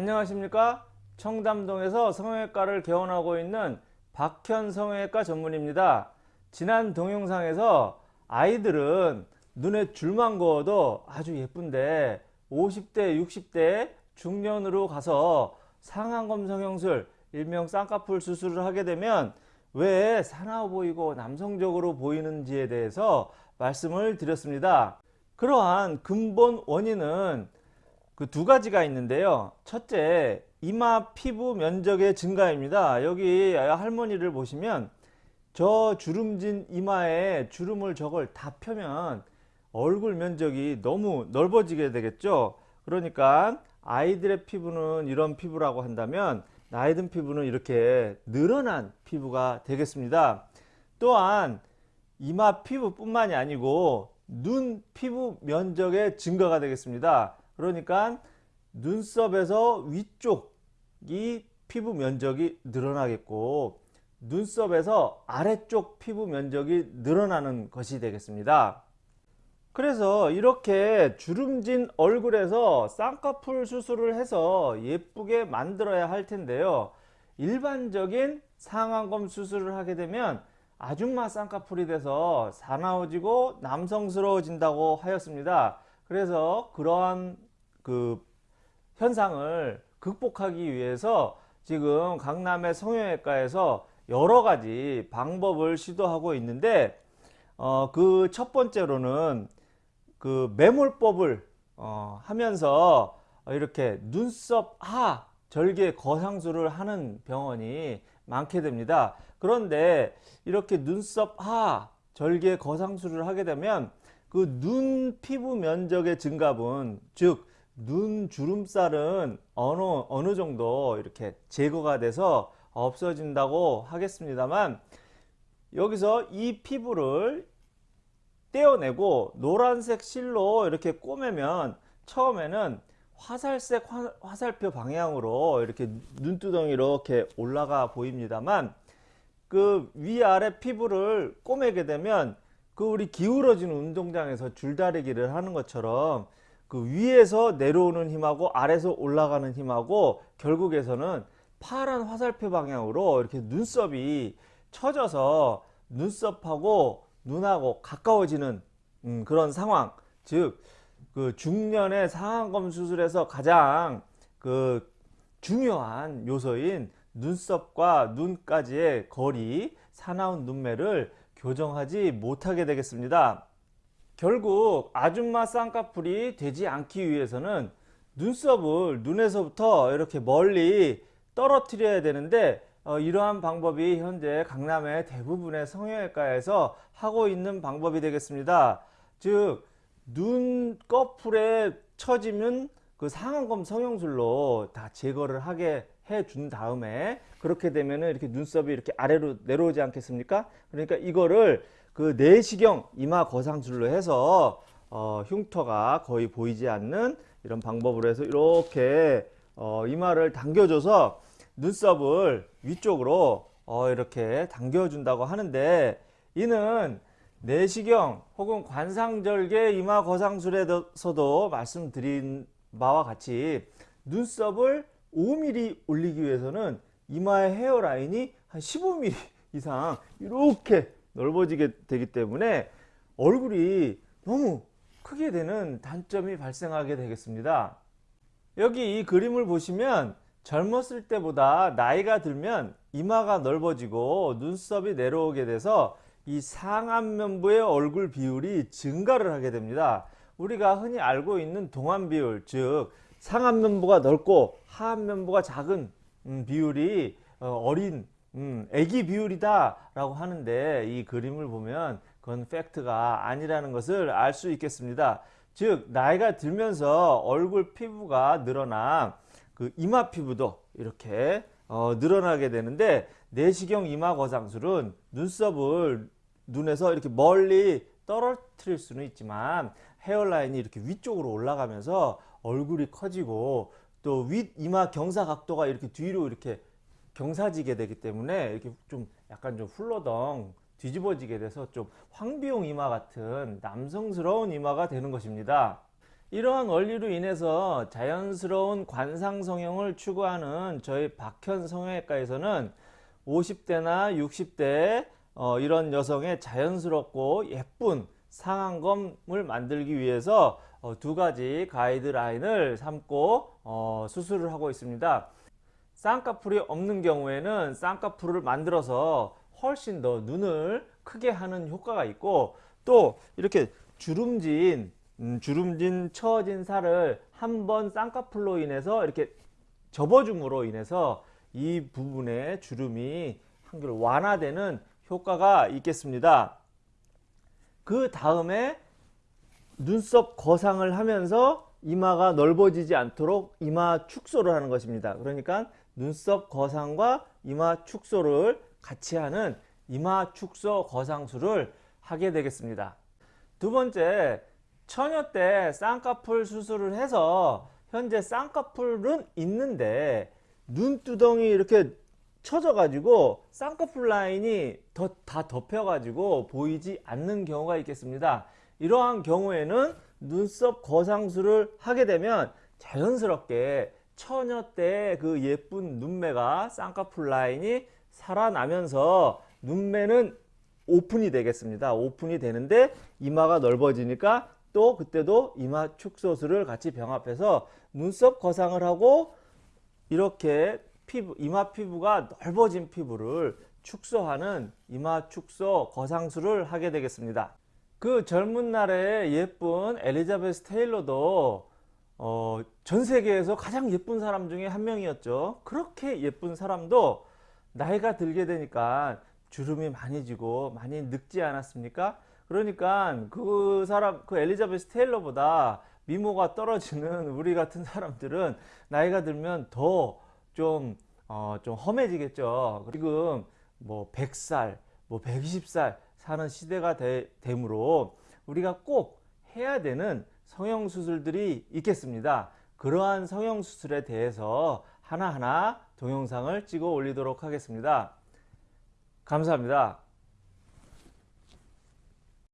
안녕하십니까? 청담동에서 성형외과를 개원하고 있는 박현 성형외과 전문입니다. 지난 동영상에서 아이들은 눈에 줄만 그어도 아주 예쁜데 50대 60대 중년으로 가서 상안검 성형술 일명 쌍꺼풀 수술을 하게 되면 왜 사나워 보이고 남성적으로 보이는지에 대해서 말씀을 드렸습니다. 그러한 근본 원인은 그 두 가지가 있는데요. 첫째 이마 피부 면적의 증가입니다. 여기 할머니를 보시면 저 주름진 이마에 주름을 저걸 다 펴면 얼굴 면적이 너무 넓어지게 되겠죠. 그러니까 아이들의 피부는 이런 피부라고 한다면 나이 든 피부는 이렇게 늘어난 피부가 되겠습니다. 또한 이마 피부뿐만이 아니고 눈 피부 면적의 증가가 되겠습니다 그러니까 눈썹에서 위쪽이 피부 면적이 늘어나겠고 눈썹에서 아래쪽 피부 면적이 늘어나는 것이 되겠습니다. 그래서 이렇게 주름진 얼굴에서 쌍꺼풀 수술을 해서 예쁘게 만들어야 할 텐데요. 일반적인 상안검 수술을 하게 되면 아줌마 쌍꺼풀이 돼서 사나워지고 남성스러워진다고 하였습니다. 그래서 그러한 그 현상을 극복하기 위해서 지금 강남의 성형외과에서 여러 가지 방법을 시도하고 있는데 어, 그 첫 번째로는 그 매몰법을 어, 하면서 이렇게 눈썹 하 절개 거상술을 하는 병원이 많게 됩니다. 그런데 이렇게 눈썹 하 절개 거상술을 하게 되면 그 눈 피부 면적의 증가분 즉 눈 주름살은 어느 어느 정도 이렇게 제거가 돼서 없어진다고 하겠습니다만 여기서 이 피부를 떼어내고 노란색 실로 이렇게 꼬매면 처음에는 화살색 화, 살표 방향으로 이렇게 눈두덩이 이렇게 올라가 보입니다만 그 위아래 피부를 꼬매게 되면 그 우리 기울어지는 운동장에서 줄다리기를 하는 것처럼 그 위에서 내려오는 힘하고 아래서 올라가는 힘하고 결국에서는 파란 화살표 방향으로 이렇게 눈썹이 처져서 눈썹하고 눈하고 가까워지는 음, 그런 상황. 즉 그 중년의 상안검 수술에서 가장 그 중요한 요소인 눈썹과 눈까지의 거리 사나운 눈매를 교정하지 못하게 되겠습니다 결국 아줌마 쌍꺼풀이 되지 않기 위해서는 눈썹을 눈에서부터 이렇게 멀리 떨어뜨려야 되는데 어, 이러한 방법이 현재 강남의 대부분의 성형외과에서 하고 있는 방법이 되겠습니다. 즉 눈꺼풀에 처지면 그 상안검 성형술로 다 제거를 하게 해 준 다음에 그렇게 되면 이렇게 눈썹이 이렇게 아래로 내려오지 않겠습니까? 그러니까 이거를 그 내시경 이마 거상술로 해서 어, 흉터가 거의 보이지 않는 이런 방법으로 해서 이렇게 어, 이마를 당겨줘서 눈썹을 위쪽으로 어 이렇게 당겨준다고 하는데 이는 내시경 혹은 관상절개 이마 거상술에서도 말씀드린 바와 같이 눈썹을 5mm 올리기 위해서는 이마의 헤어라인이 한 15mm 이상 이렇게 넓어지게 되기 때문에 얼굴이 너무 크게 되는 단점이 발생하게 되겠습니다. 여기 이 그림을 보시면 젊었을 때보다 나이가 들면 이마가 넓어지고 눈썹이 내려오게 돼서 이 상안면부의 얼굴 비율이 증가를 하게 됩니다. 우리가 흔히 알고 있는 동안 비율 즉 상안면부가 넓고 하안면부가 작은 음, 비율이 어, 어린 음, 애기 비율이다 라고 하는데 이 그림을 보면 그건 팩트가 아니라는 것을 알 수 있겠습니다. 즉 나이가 들면서 얼굴 피부가 늘어나 그 이마 피부도 이렇게 어, 늘어나게 되는데 내시경 이마 거상술은 눈썹을 눈에서 이렇게 멀리 떨어뜨릴 수는 있지만 헤어라인이 이렇게 위쪽으로 올라가면서 얼굴이 커지고 또 윗 이마 경사 각도가 이렇게 뒤로 이렇게 경사지게 되기 때문에 이렇게 좀 약간 좀 훌러덩 뒤집어지게 돼서 좀 황비용 이마 같은 남성스러운 이마가 되는 것입니다. 이러한 원리로 인해서 자연스러운 관상 성형을 추구하는 저희 박현 성형외과에서는 50대나 60대 어, 이런 여성의 자연스럽고 예쁜 상안검을 만들기 위해서 어, 두 가지 가이드라인을 삼고 어, 수술을 하고 있습니다. 쌍꺼풀이 없는 경우에는 쌍꺼풀을 만들어서 훨씬 더 눈을 크게 하는 효과가 있고 또 이렇게 주름진 음, 주름진 처진 살을 한번 쌍꺼풀로 인해서 이렇게 접어줌으로 인해서 이 부분의 주름이 한결 완화되는 효과가 있겠습니다. 그 다음에 눈썹 거상을 하면서 이마가 넓어지지 않도록 이마 축소를 하는 것입니다. 그러니까 눈썹 거상과 이마 축소를 같이 하는 이마 축소 거상술을 하게 되겠습니다. 두 번째, 처녀 때 쌍꺼풀 수술을 해서 현재 쌍꺼풀은 있는데 눈두덩이 이렇게 쳐져 가지고 쌍꺼풀 라인이 더, 다 덮여 가지고 보이지 않는 경우가 있겠습니다. 이러한 경우에는 눈썹 거상술을 하게 되면 자연스럽게 처녀 때 그 예쁜 눈매가 쌍꺼풀 라인이 살아나면서 눈매는 오픈이 되겠습니다. 오픈이 되는데 이마가 넓어지니까 또 그때도 이마 축소술을 같이 병합해서 눈썹 거상을 하고 이렇게 피부, 이마 피부가 넓어진 피부를 축소하는 이마 축소 거상술을 하게 되겠습니다. 그 젊은 날에 예쁜 엘리자베스 테일러도 어, 전 세계에서 가장 예쁜 사람 중에 한 명이었죠. 그렇게 예쁜 사람도 나이가 들게 되니까 주름이 많이 지고 많이 늙지 않았습니까? 그러니까 그 사람, 그 엘리자베스 테일러보다 미모가 떨어지는 우리 같은 사람들은 나이가 들면 더 좀, 어, 좀 험해지겠죠. 지금 뭐 100살, 뭐 120살 사는 시대가 되, 되므로 우리가 꼭 해야 되는 성형수술들이 있겠습니다. 그러한 성형수술에 대해서 하나하나 동영상을 찍어 올리도록 하겠습니다. 감사합니다.